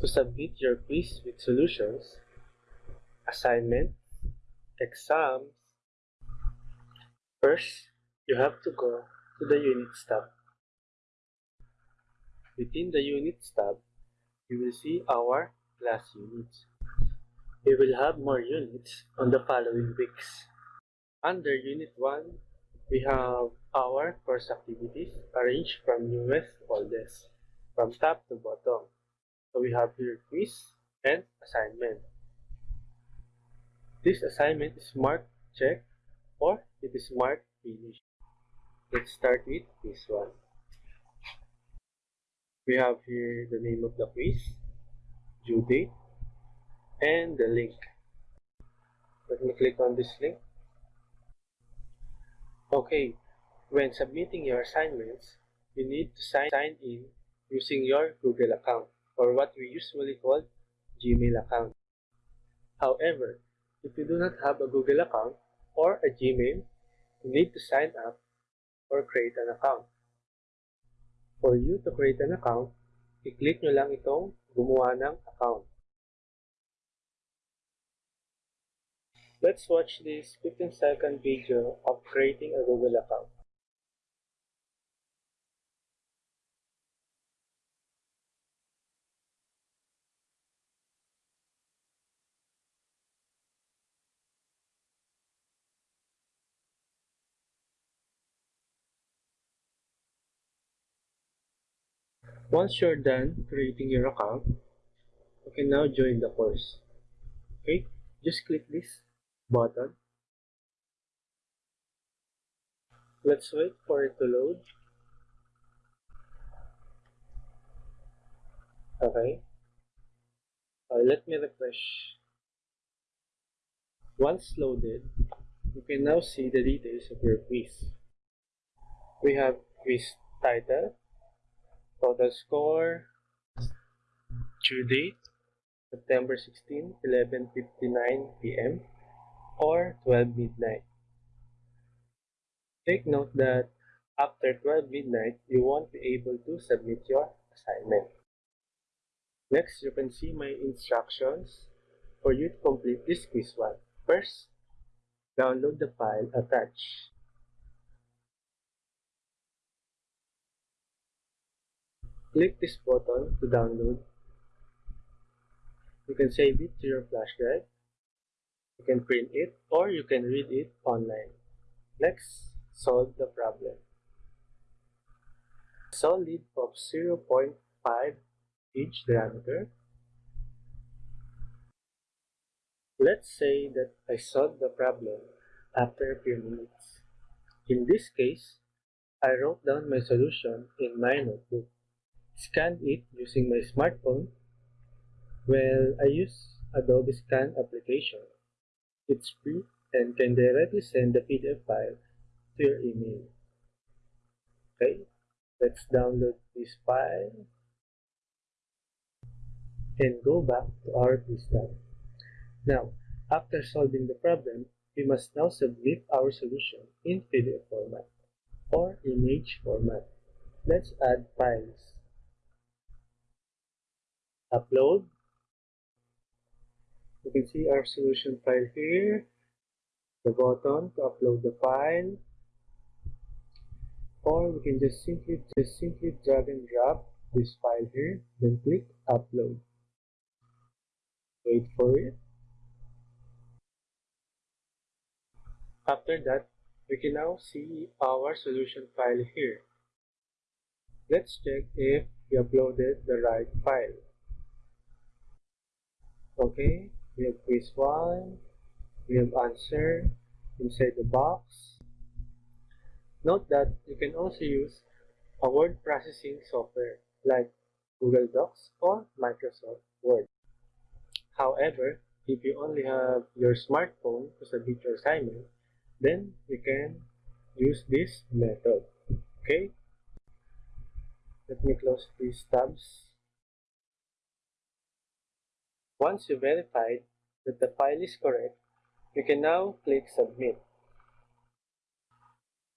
To submit your quiz with solutions, assignment, exams, first, you have to go to the Units tab. Within the Units tab, you will see our class units. We will have more units on the following weeks. Under Unit 1, we have our course activities arranged from newest to oldest, from top to bottom. We have here quiz and assignment. This assignment is marked check or it is marked finish. Let's start with this one. We have here the name of the quiz, due date, and the link. Let me click on this link. Okay, when submitting your assignments, you need to sign in using your Google account or what we usually call Gmail account. However, if you do not have a Google account or a Gmail, you need to sign up or create an account. For you to create an account, i-click nyo lang itong gumawa ng account. Let's watch this 15 second video of creating a Google account. Once you're done creating your account, you can now join the course. Okay, just click this button. Let's wait for it to load. Okay. Uh, let me refresh. Once loaded, you can now see the details of your quiz. We have quiz title, Total score, due date, September 16, 11.59 p.m. or 12 midnight. Take note that after 12 midnight, you won't be able to submit your assignment. Next, you can see my instructions for you to complete this quiz one. First, download the file attached. Click this button to download. You can save it to your flash drive. You can print it or you can read it online. Next, solve the problem. Solid of 0.5 inch diameter. Let's say that I solved the problem after a few minutes. In this case, I wrote down my solution in my notebook scanned it using my smartphone. Well, I use Adobe Scan application. It's free and can directly send the PDF file to your email. Okay, let's download this file and go back to our tab. Now, after solving the problem, we must now submit our solution in PDF format or image format. Let's add files upload. You can see our solution file here, the button to upload the file, or we can just simply just simply drag and drop this file here, then click upload. Wait for it. After that, we can now see our solution file here. Let's check if we uploaded the right file. Okay, we have quiz 1, we have answer inside the box. Note that you can also use a word processing software like Google Docs or Microsoft Word. However, if you only have your smartphone to submit your assignment, then you can use this method. Okay? Let me close these tabs. Once you verified that the file is correct, you can now click Submit.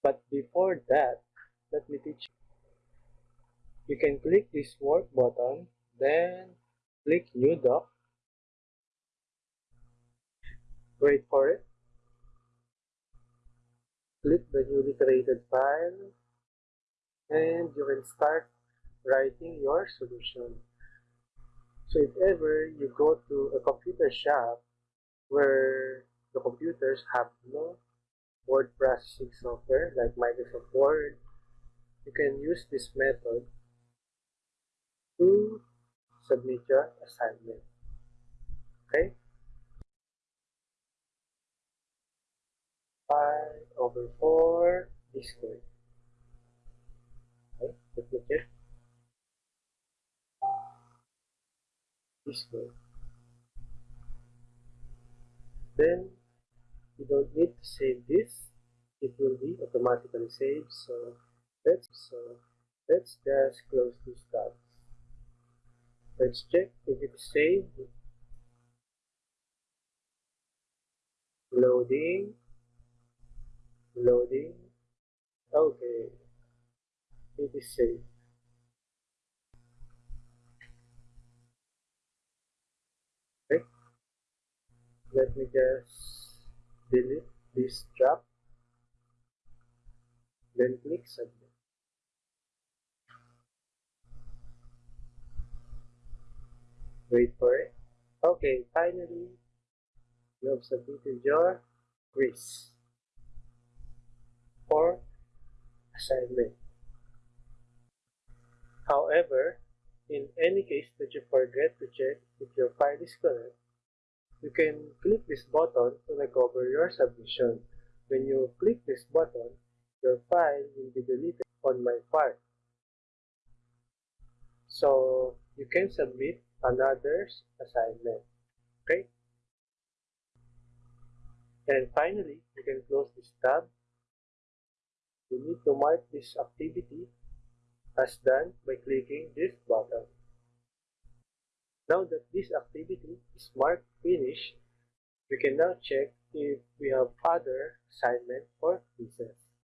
But before that, let me teach you. You can click this work button, then Click New Doc. Wait for it. Click the newly created file and you can start writing your solution. So if ever you go to a computer shop where the computers have no word processing software like Microsoft Word, you can use this method to submit your assignment. Okay? 5 over 4 is squared. Okay, let me check. Is squared. Then you don't need to save this. It will be automatically saved. So let's so let's just close this tab. Let's check if it's saved. Loading. Loading. Okay. It is saved. Okay. Let me just delete this drop. Then click submit. Wait for it. Okay, finally, you have submitted your quiz or assignment. However, in any case that you forget to check if your file is correct, you can click this button to recover your submission. When you click this button, your file will be deleted on my part. So you can submit another assignment. Okay? And finally, you can close this tab. You need to mark this activity as done by clicking this button. Now that this activity is marked finished, we can now check if we have other assignment or